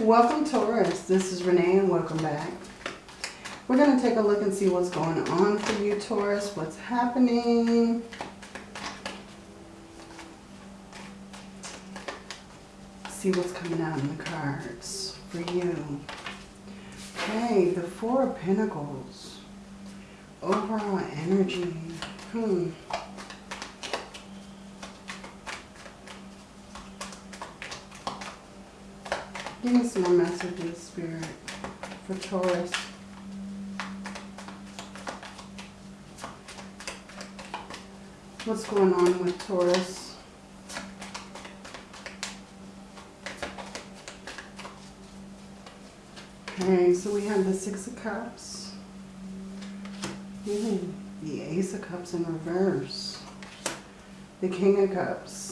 Welcome Taurus, this is Renee and welcome back. We're going to take a look and see what's going on for you Taurus, what's happening. See what's coming out in the cards for you. Okay, the Four of Pentacles. Overall energy. Hmm. Give me some more messages, Spirit, for Taurus. What's going on with Taurus? Okay, so we have the Six of Cups. Ooh, the Ace of Cups in reverse. The King of Cups.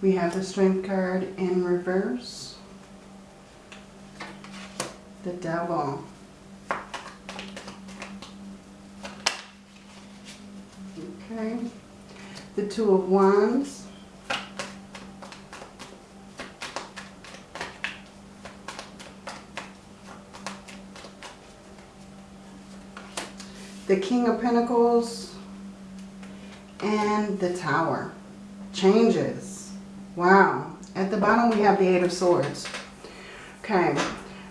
We have the Strength card in reverse. The Devil. Okay. The Two of Wands. The King of Pentacles. And the Tower. Changes. Wow. At the bottom we have the Eight of Swords. Okay.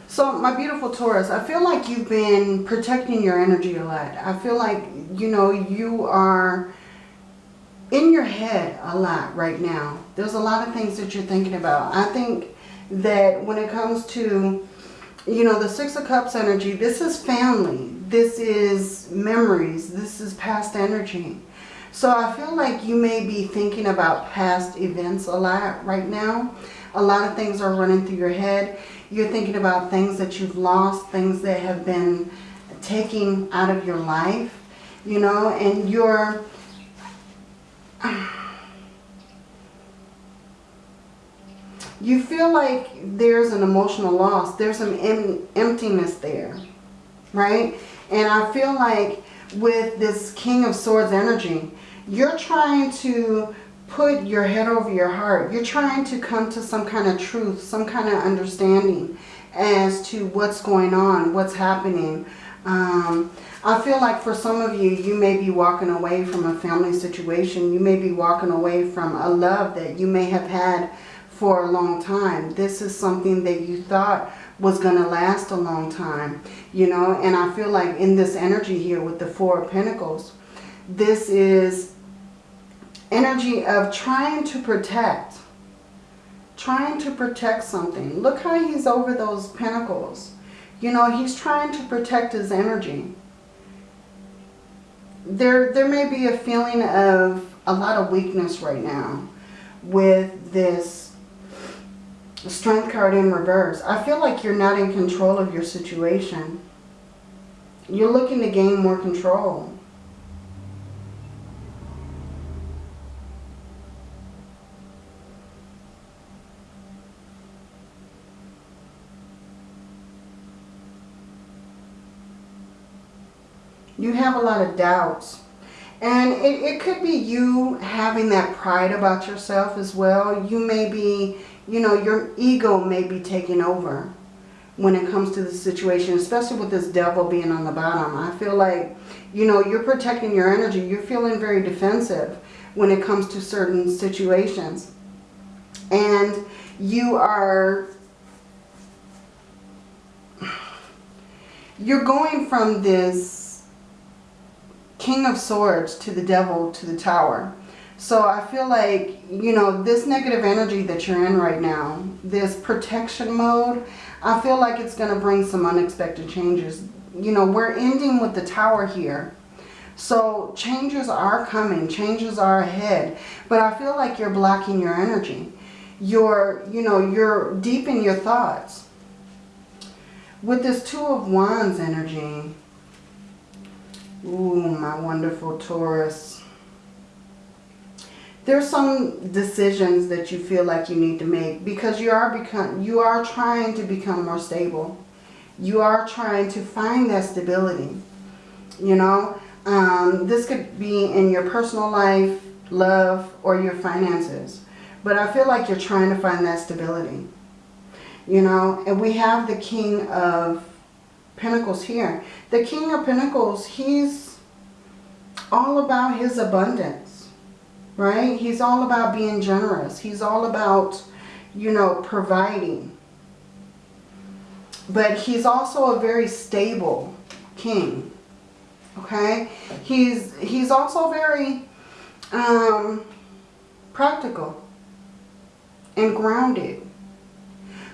So my beautiful Taurus, I feel like you've been protecting your energy a lot. I feel like, you know, you are in your head a lot right now. There's a lot of things that you're thinking about. I think that when it comes to, you know, the Six of Cups energy, this is family. This is memories. This is past energy. So I feel like you may be thinking about past events a lot right now. A lot of things are running through your head. You're thinking about things that you've lost, things that have been taken out of your life, you know, and you're... You feel like there's an emotional loss. There's some em emptiness there, right? And I feel like with this King of Swords energy, you're trying to put your head over your heart. You're trying to come to some kind of truth, some kind of understanding as to what's going on, what's happening. Um, I feel like for some of you, you may be walking away from a family situation. You may be walking away from a love that you may have had for a long time. This is something that you thought was going to last a long time, you know, and I feel like in this energy here with the Four of Pentacles, this is energy of trying to protect. Trying to protect something. Look how he's over those pentacles. You know, he's trying to protect his energy. There, there may be a feeling of a lot of weakness right now with this strength card in reverse. I feel like you're not in control of your situation. You're looking to gain more control. You have a lot of doubts. And it, it could be you having that pride about yourself as well. You may be, you know, your ego may be taking over when it comes to the situation, especially with this devil being on the bottom. I feel like, you know, you're protecting your energy. You're feeling very defensive when it comes to certain situations. And you are, you're going from this King of Swords to the Devil to the Tower. So I feel like, you know, this negative energy that you're in right now, this protection mode, I feel like it's going to bring some unexpected changes. You know, we're ending with the Tower here. So changes are coming, changes are ahead. But I feel like you're blocking your energy. You're, you know, you're deep in your thoughts. With this Two of Wands energy, Ooh, my wonderful Taurus. There's some decisions that you feel like you need to make because you are become you are trying to become more stable. You are trying to find that stability. You know, um, this could be in your personal life, love, or your finances. But I feel like you're trying to find that stability. You know, and we have the King of Pentacles here. The King of Pentacles, he's all about his abundance, right? He's all about being generous. He's all about, you know, providing. But he's also a very stable king, okay? He's, he's also very um, practical and grounded.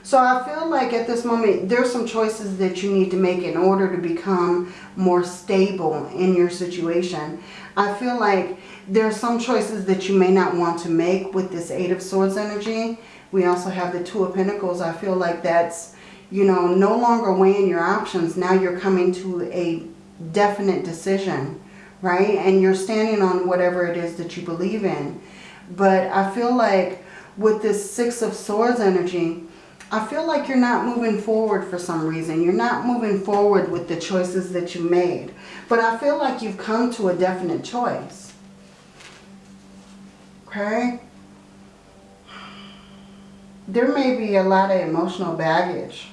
So I feel like at this moment, there's some choices that you need to make in order to become more stable in your situation. I feel like there's some choices that you may not want to make with this Eight of Swords energy. We also have the Two of Pentacles. I feel like that's, you know, no longer weighing your options. Now you're coming to a definite decision, right? And you're standing on whatever it is that you believe in. But I feel like with this Six of Swords energy, I feel like you're not moving forward for some reason. You're not moving forward with the choices that you made. But I feel like you've come to a definite choice. Okay? There may be a lot of emotional baggage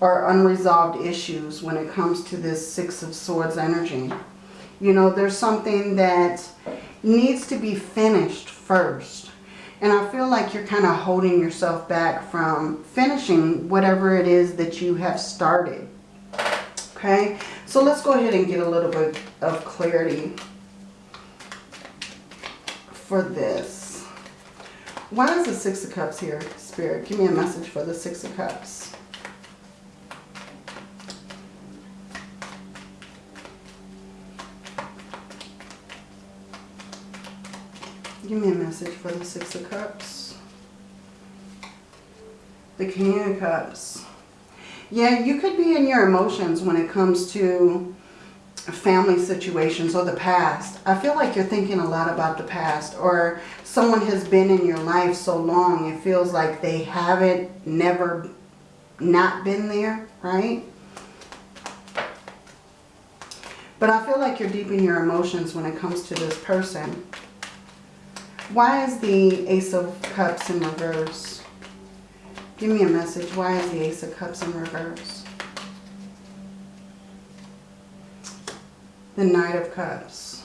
or unresolved issues when it comes to this Six of Swords energy. You know, there's something that needs to be finished first. And I feel like you're kind of holding yourself back from finishing whatever it is that you have started. Okay, so let's go ahead and get a little bit of clarity for this. Why is the Six of Cups here, Spirit? Give me a message for the Six of Cups. Give me a message for the Six of Cups. The King of Cups. Yeah, you could be in your emotions when it comes to family situations or the past. I feel like you're thinking a lot about the past or someone has been in your life so long it feels like they haven't never not been there, right? But I feel like you're deep in your emotions when it comes to this person. Why is the Ace of Cups in reverse? Give me a message. Why is the Ace of Cups in reverse? The Knight of Cups.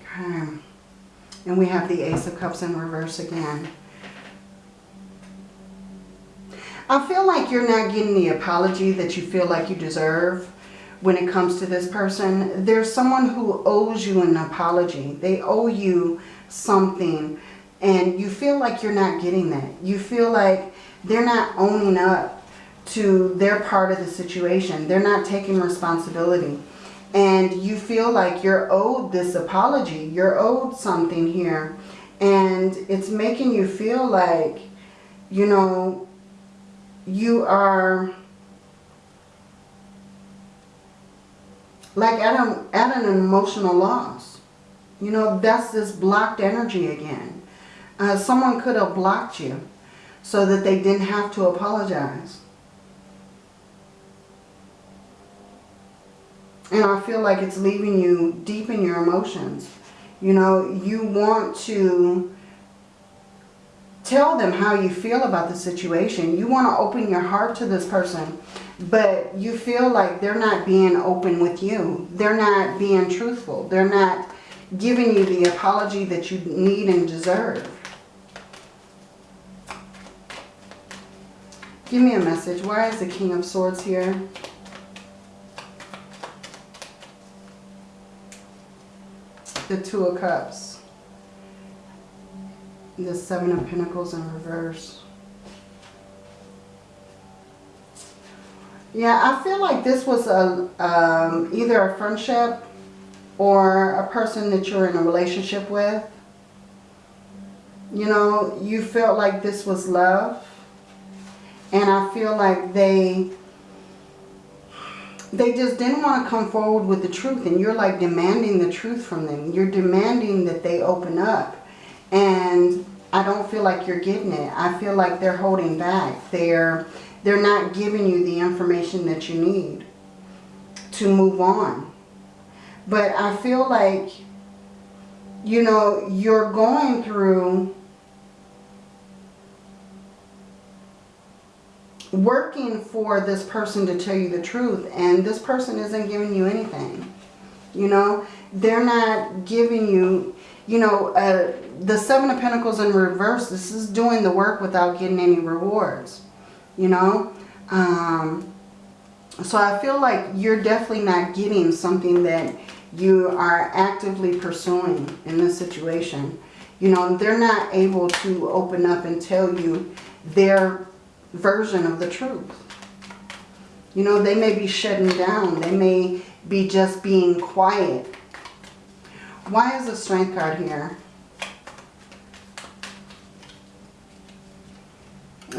Okay. And we have the Ace of Cups in reverse again. I feel like you're not getting the apology that you feel like you deserve when it comes to this person. There's someone who owes you an apology. They owe you something and you feel like you're not getting that. You feel like they're not owning up to their part of the situation. They're not taking responsibility. And you feel like you're owed this apology. You're owed something here. And it's making you feel like, you know, you are like at, a, at an emotional loss. You know, that's this blocked energy again. Uh, someone could have blocked you so that they didn't have to apologize. And I feel like it's leaving you deep in your emotions. You know, you want to tell them how you feel about the situation. You want to open your heart to this person but you feel like they're not being open with you. They're not being truthful. They're not giving you the apology that you need and deserve. Give me a message. Why is the King of Swords here? The Two of Cups. The Seven of Pentacles in reverse. Yeah, I feel like this was a um, either a friendship or a person that you're in a relationship with. You know, you felt like this was love. And I feel like they they just didn't want to come forward with the truth. And you're like demanding the truth from them. You're demanding that they open up. And I don't feel like you're getting it. I feel like they're holding back. They're they're not giving you the information that you need to move on. But I feel like, you know, you're going through working for this person to tell you the truth and this person isn't giving you anything. You know, they're not giving you, you know, uh, the Seven of Pentacles in reverse, this is doing the work without getting any rewards, you know. Um, so I feel like you're definitely not getting something that you are actively pursuing in this situation. You know, they're not able to open up and tell you their version of the truth. You know, they may be shutting down. They may be just being quiet. Why is the strength card here?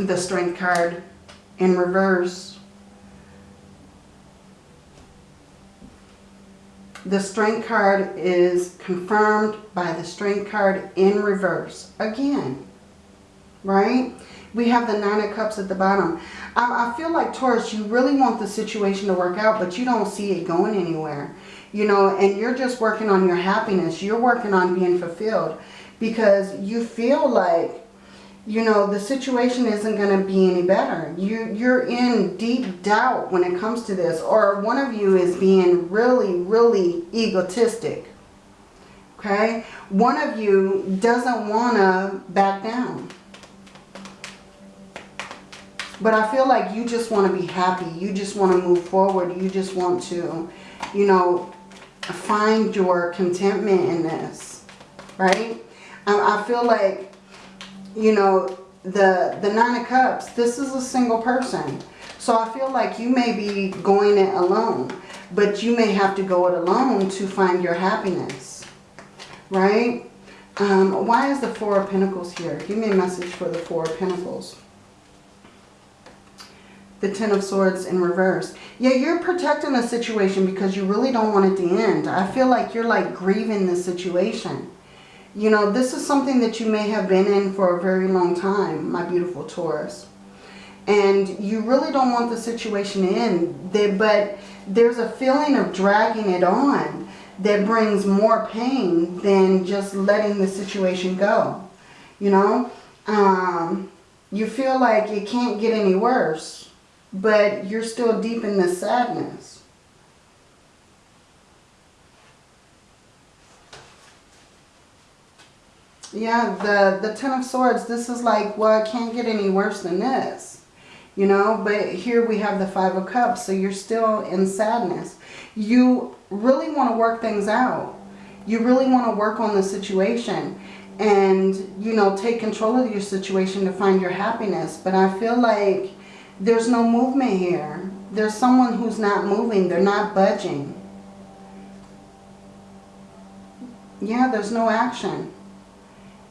The strength card in reverse. The strength card is confirmed by the strength card in reverse. Again, right? We have the Nine of Cups at the bottom. I, I feel like, Taurus, you really want the situation to work out, but you don't see it going anywhere. You know, and you're just working on your happiness. You're working on being fulfilled because you feel like you know, the situation isn't going to be any better. You, you're in deep doubt when it comes to this. Or one of you is being really, really egotistic. Okay? One of you doesn't want to back down. But I feel like you just want to be happy. You just want to move forward. You just want to, you know, find your contentment in this. Right? I feel like you know, the, the Nine of Cups, this is a single person. So I feel like you may be going it alone, but you may have to go it alone to find your happiness, right? Um, why is the Four of Pentacles here? Give me a message for the Four of Pentacles. The Ten of Swords in reverse. Yeah, you're protecting a situation because you really don't want it to end. I feel like you're like grieving the situation. You know, this is something that you may have been in for a very long time, my beautiful Taurus. And you really don't want the situation to end, but there's a feeling of dragging it on that brings more pain than just letting the situation go. You know, um, you feel like it can't get any worse, but you're still deep in this sadness. Yeah, the, the Ten of Swords, this is like, well, it can't get any worse than this. You know, but here we have the Five of Cups, so you're still in sadness. You really want to work things out. You really want to work on the situation and, you know, take control of your situation to find your happiness. But I feel like there's no movement here. There's someone who's not moving. They're not budging. Yeah, there's no action.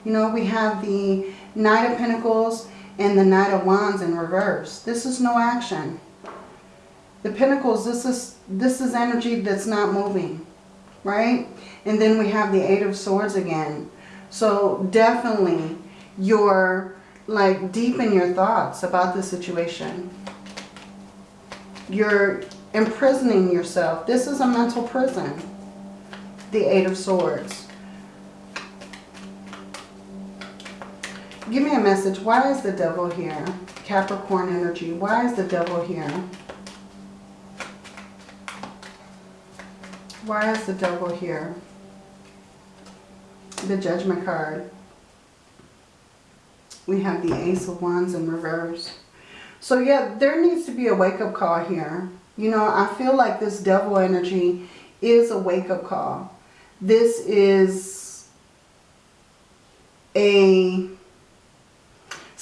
You know, we have the Knight of Pentacles and the Knight of Wands in reverse. This is no action. The Pentacles, this is, this is energy that's not moving, right? And then we have the Eight of Swords again. So definitely you're like deep in your thoughts about the situation. You're imprisoning yourself. This is a mental prison. The Eight of Swords. Give me a message. Why is the devil here? Capricorn energy. Why is the devil here? Why is the devil here? The judgment card. We have the Ace of Wands in reverse. So yeah, there needs to be a wake-up call here. You know, I feel like this devil energy is a wake-up call. This is a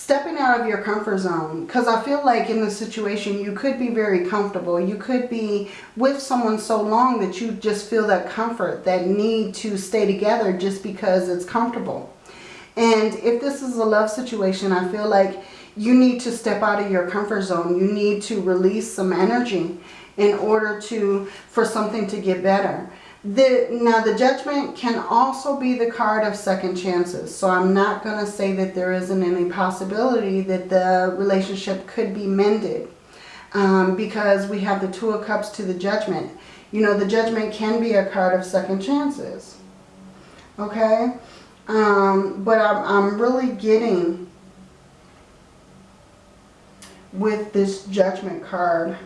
stepping out of your comfort zone because I feel like in the situation you could be very comfortable. You could be with someone so long that you just feel that comfort, that need to stay together just because it's comfortable. And if this is a love situation, I feel like you need to step out of your comfort zone. You need to release some energy in order to for something to get better. The, now the judgment can also be the card of second chances. So I'm not going to say that there isn't any possibility that the relationship could be mended. Um, because we have the two of cups to the judgment. You know, the judgment can be a card of second chances. Okay? Um, but I'm, I'm really getting with this judgment card.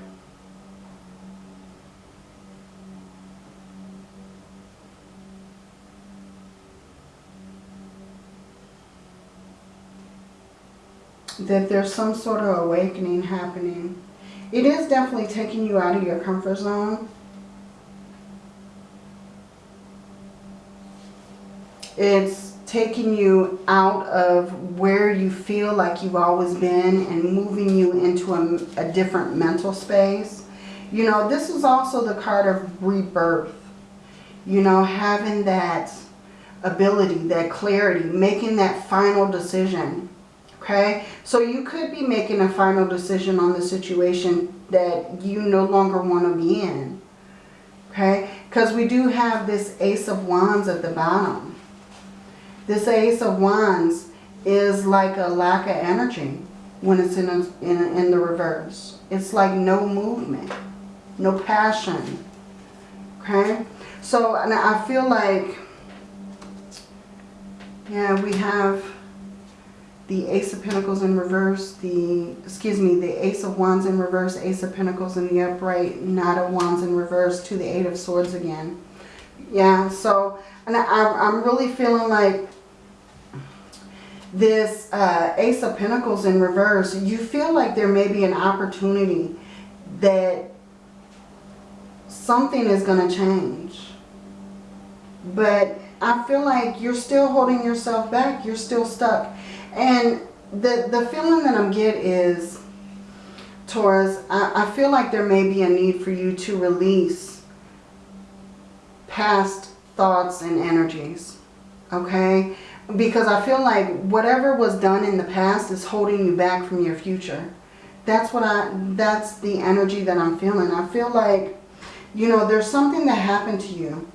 That there's some sort of awakening happening. It is definitely taking you out of your comfort zone. It's taking you out of where you feel like you've always been and moving you into a, a different mental space. You know, this is also the card of rebirth. You know, having that ability, that clarity, making that final decision. Okay? So you could be making a final decision on the situation that you no longer want to be in. Okay? Because we do have this Ace of Wands at the bottom. This Ace of Wands is like a lack of energy when it's in, a, in, in the reverse. It's like no movement, no passion. Okay? So and I feel like, yeah, we have the Ace of Pentacles in reverse, the, excuse me, the Ace of Wands in reverse, Ace of Pentacles in the upright, Knight of Wands in reverse to the Eight of Swords again. Yeah, so and I, I'm really feeling like this uh, Ace of Pentacles in reverse, you feel like there may be an opportunity that something is going to change. But I feel like you're still holding yourself back. You're still stuck. And the, the feeling that I'm get is, Taurus, I, I feel like there may be a need for you to release past thoughts and energies. Okay? Because I feel like whatever was done in the past is holding you back from your future. That's what I, that's the energy that I'm feeling. I feel like, you know, there's something that happened to you.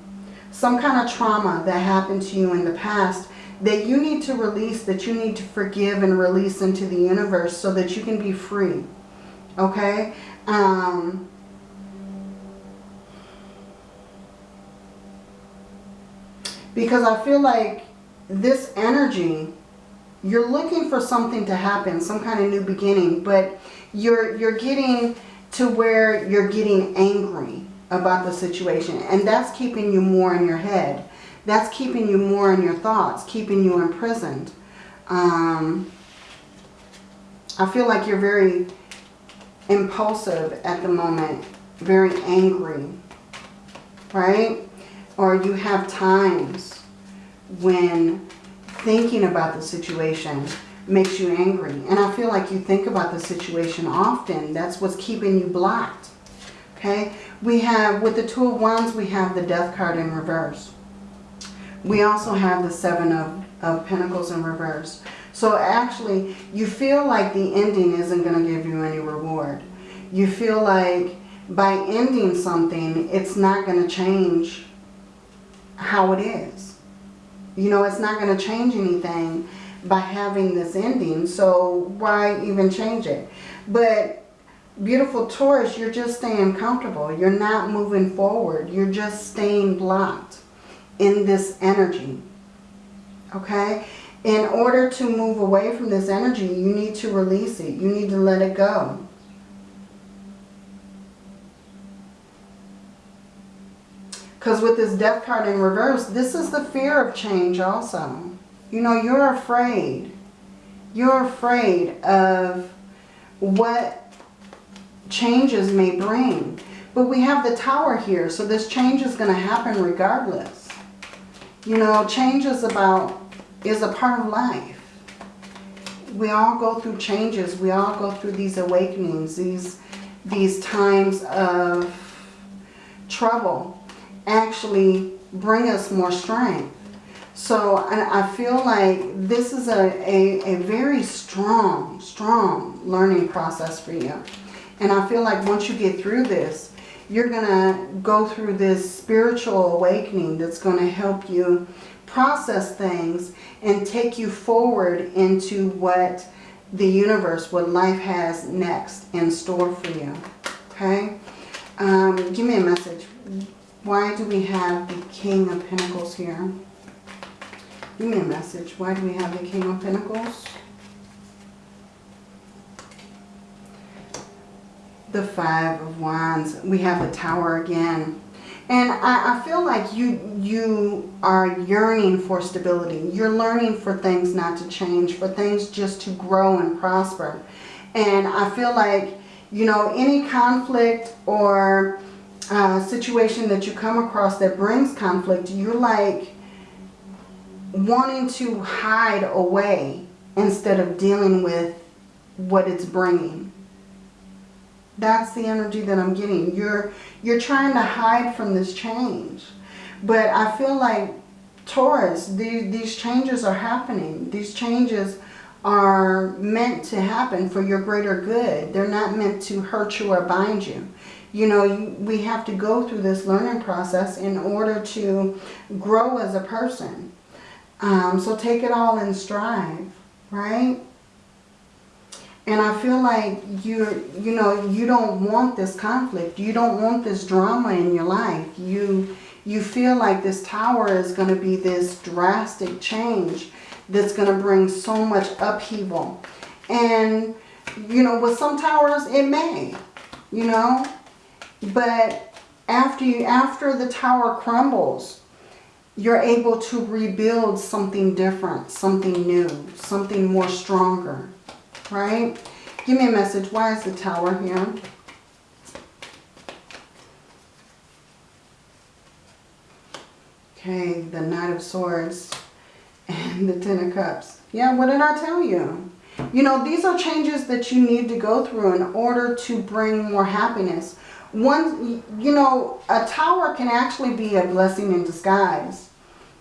Some kind of trauma that happened to you in the past that you need to release, that you need to forgive and release into the universe so that you can be free. Okay? Um, because I feel like this energy, you're looking for something to happen, some kind of new beginning, but you're, you're getting to where you're getting angry about the situation. And that's keeping you more in your head. That's keeping you more in your thoughts, keeping you imprisoned. Um, I feel like you're very impulsive at the moment, very angry, right? Or you have times when thinking about the situation makes you angry. And I feel like you think about the situation often. That's what's keeping you blocked. Okay? We have, with the Two of Wands, we have the Death card in reverse. We also have the Seven of, of Pentacles in reverse. So actually, you feel like the ending isn't going to give you any reward. You feel like by ending something, it's not going to change how it is. You know, it's not going to change anything by having this ending. So why even change it? But beautiful Taurus, you're just staying comfortable. You're not moving forward. You're just staying blocked in this energy. Okay? In order to move away from this energy, you need to release it. You need to let it go. Because with this death card in reverse, this is the fear of change also. You know, you're afraid. You're afraid of what changes may bring. But we have the tower here, so this change is going to happen regardless. You know, change is about, is a part of life. We all go through changes. We all go through these awakenings, these, these times of trouble actually bring us more strength. So I feel like this is a, a, a very strong, strong learning process for you. And I feel like once you get through this, you're going to go through this spiritual awakening that's going to help you process things and take you forward into what the universe, what life has next in store for you. Okay? Um, give me a message. Why do we have the King of Pentacles here? Give me a message. Why do we have the King of Pentacles? The Five of Wands. We have the Tower again. And I, I, feel like you you are yearning for stability. You're learning for things not to change, for things just to grow and prosper. And I feel like, you know, any conflict or uh, situation that you come across that brings conflict, you're like wanting to hide away instead of dealing with what it's bringing. That's the energy that I'm getting. You're, you're trying to hide from this change. But I feel like Taurus, the, these changes are happening. These changes are meant to happen for your greater good. They're not meant to hurt you or bind you. You know, we have to go through this learning process in order to grow as a person. Um, so take it all in stride, right? And I feel like you're, you know, you don't want this conflict. You don't want this drama in your life. You, you feel like this tower is going to be this drastic change that's going to bring so much upheaval. And, you know, with some towers, it may, you know. But after, you, after the tower crumbles, you're able to rebuild something different, something new, something more stronger, right? Give me a message. Why is the tower here? Okay, the Knight of Swords and the Ten of Cups. Yeah, what did I tell you? You know, these are changes that you need to go through in order to bring more happiness. One, you know, a tower can actually be a blessing in disguise.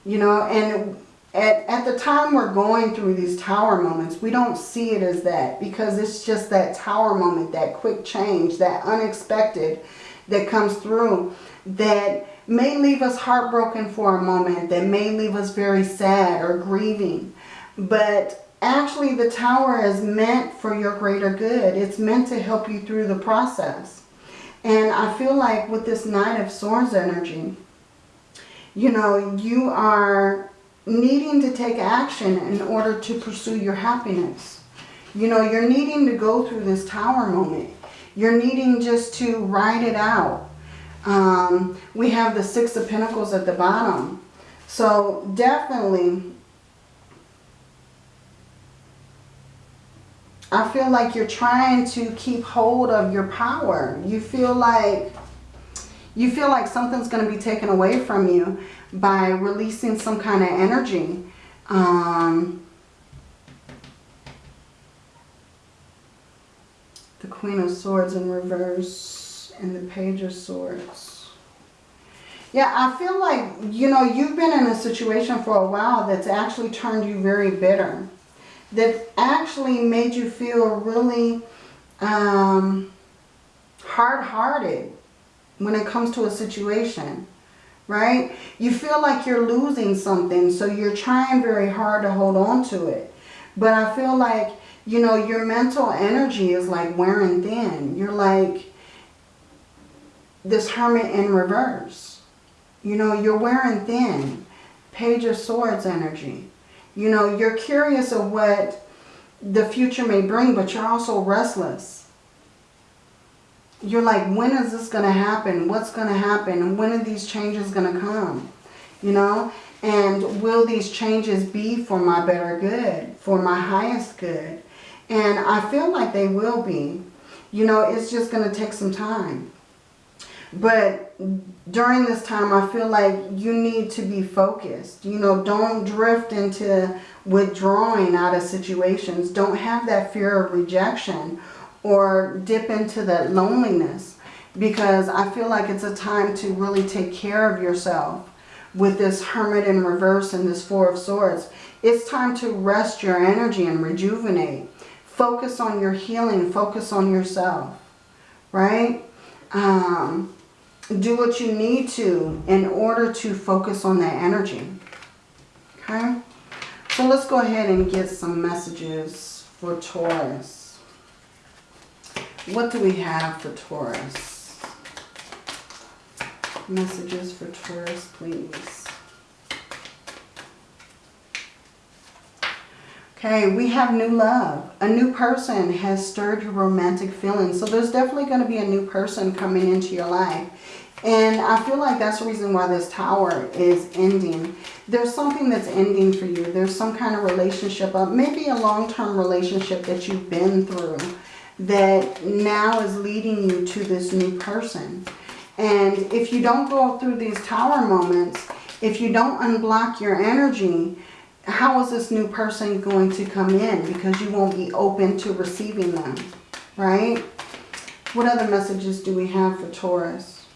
You know, and at, at the time we're going through these tower moments, we don't see it as that because it's just that tower moment, that quick change, that unexpected that comes through that may leave us heartbroken for a moment, that may leave us very sad or grieving. But actually the tower is meant for your greater good. It's meant to help you through the process. And I feel like with this Knight of Swords energy, you know, you are needing to take action in order to pursue your happiness. You know, you're needing to go through this tower moment. You're needing just to ride it out. Um, we have the Six of Pentacles at the bottom. So definitely, I feel like you're trying to keep hold of your power. You feel like you feel like something's going to be taken away from you by releasing some kind of energy. Um, the Queen of Swords in reverse and the Page of Swords. Yeah, I feel like, you know, you've been in a situation for a while that's actually turned you very bitter. That actually made you feel really um, hard-hearted when it comes to a situation, right? You feel like you're losing something, so you're trying very hard to hold on to it. But I feel like, you know, your mental energy is like wearing thin. You're like, this Hermit in reverse. You know, you're wearing thin. Page of Swords energy. You know, you're curious of what the future may bring, but you're also restless. You're like, when is this going to happen? What's going to happen? And when are these changes going to come? You know? And will these changes be for my better good? For my highest good? And I feel like they will be. You know, it's just going to take some time. But during this time, I feel like you need to be focused. You know, don't drift into withdrawing out of situations. Don't have that fear of rejection or dip into that loneliness because I feel like it's a time to really take care of yourself with this Hermit in reverse and this Four of Swords. It's time to rest your energy and rejuvenate. Focus on your healing. Focus on yourself. Right? Um, do what you need to in order to focus on that energy. Okay? So let's go ahead and get some messages for Taurus. What do we have for Taurus? Messages for Taurus, please. Okay, we have new love. A new person has stirred your romantic feelings. So there's definitely going to be a new person coming into your life. And I feel like that's the reason why this tower is ending. There's something that's ending for you. There's some kind of relationship, uh, maybe a long-term relationship that you've been through that now is leading you to this new person. And if you don't go through these tower moments, if you don't unblock your energy, how is this new person going to come in? Because you won't be open to receiving them, right? What other messages do we have for Taurus?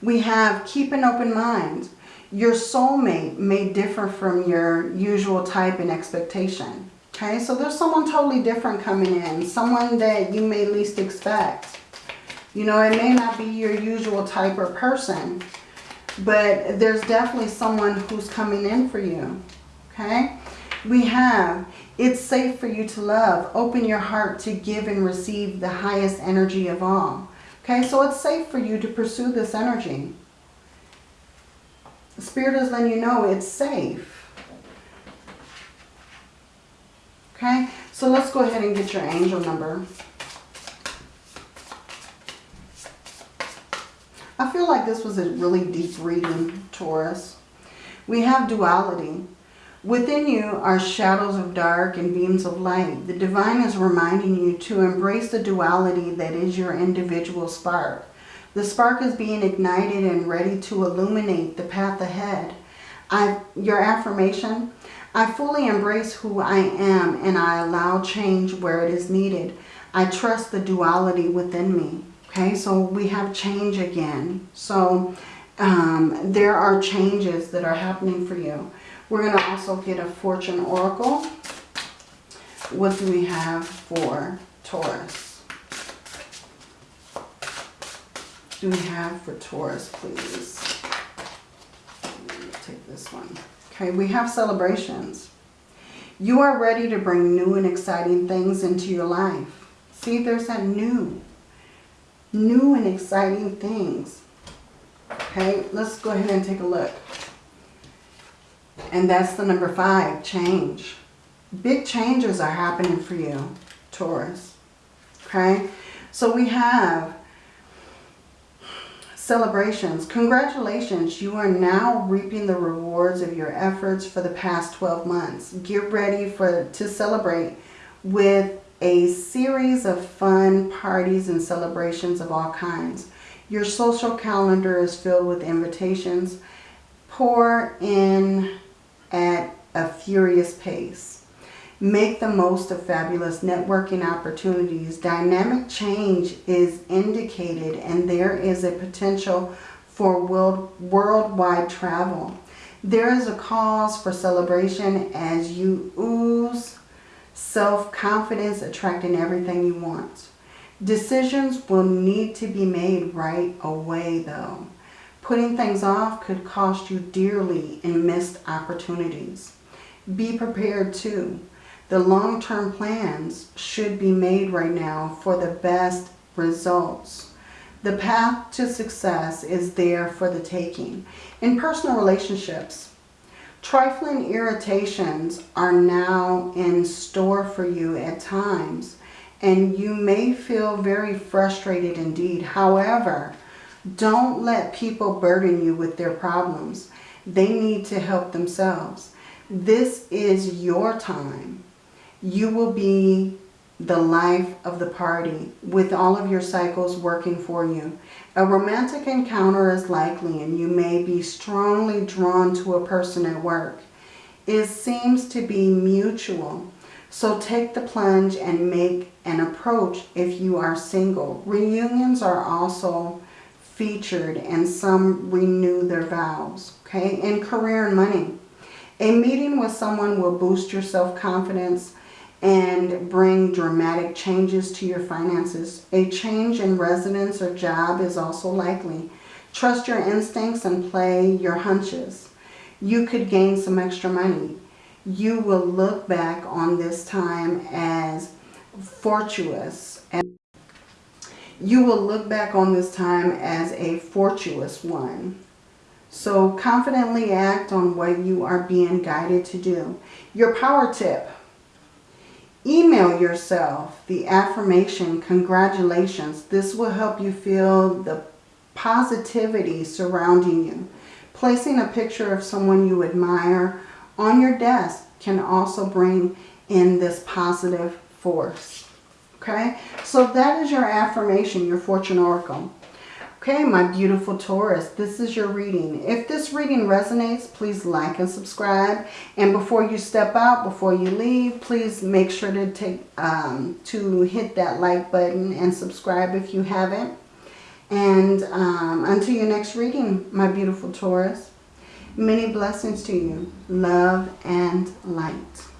We have keep an open mind. Your soulmate may differ from your usual type and expectation. Okay, so there's someone totally different coming in. Someone that you may least expect. You know, it may not be your usual type or person. But there's definitely someone who's coming in for you. Okay? We have, it's safe for you to love. Open your heart to give and receive the highest energy of all. Okay, so it's safe for you to pursue this energy. Spirit is letting you know it's safe. Okay, so let's go ahead and get your angel number. I feel like this was a really deep reading, Taurus. We have duality. Within you are shadows of dark and beams of light. The divine is reminding you to embrace the duality that is your individual spark. The spark is being ignited and ready to illuminate the path ahead. I, your affirmation, I fully embrace who I am and I allow change where it is needed. I trust the duality within me. Okay, so we have change again. So um, there are changes that are happening for you. We're going to also get a fortune oracle. What do we have for Taurus? Do we have for Taurus, please? Take this one. Okay, we have celebrations. You are ready to bring new and exciting things into your life. See, there's that new new and exciting things. Okay, let's go ahead and take a look. And that's the number five, change. Big changes are happening for you, Taurus. Okay, so we have celebrations. Congratulations, you are now reaping the rewards of your efforts for the past 12 months. Get ready for to celebrate with a series of fun parties and celebrations of all kinds. Your social calendar is filled with invitations. Pour in at a furious pace. Make the most of fabulous networking opportunities. Dynamic change is indicated and there is a potential for world, worldwide travel. There is a cause for celebration as you ooze Self-confidence, attracting everything you want. Decisions will need to be made right away though. Putting things off could cost you dearly in missed opportunities. Be prepared too. The long-term plans should be made right now for the best results. The path to success is there for the taking. In personal relationships, Trifling irritations are now in store for you at times. And you may feel very frustrated indeed. However, don't let people burden you with their problems. They need to help themselves. This is your time. You will be the life of the party with all of your cycles working for you. A romantic encounter is likely and you may be strongly drawn to a person at work. It seems to be mutual. So take the plunge and make an approach if you are single. Reunions are also featured and some renew their vows. Okay, in career and money. A meeting with someone will boost your self-confidence and bring dramatic changes to your finances. A change in residence or job is also likely. Trust your instincts and play your hunches. You could gain some extra money. You will look back on this time as fortuitous. And you will look back on this time as a fortuitous one. So confidently act on what you are being guided to do. Your power tip. Email yourself the affirmation, congratulations. This will help you feel the positivity surrounding you. Placing a picture of someone you admire on your desk can also bring in this positive force. Okay, so that is your affirmation, your fortune oracle. Okay, my beautiful Taurus, this is your reading. If this reading resonates, please like and subscribe. And before you step out, before you leave, please make sure to take um, to hit that like button and subscribe if you haven't. And um, until your next reading, my beautiful Taurus, many blessings to you. Love and light.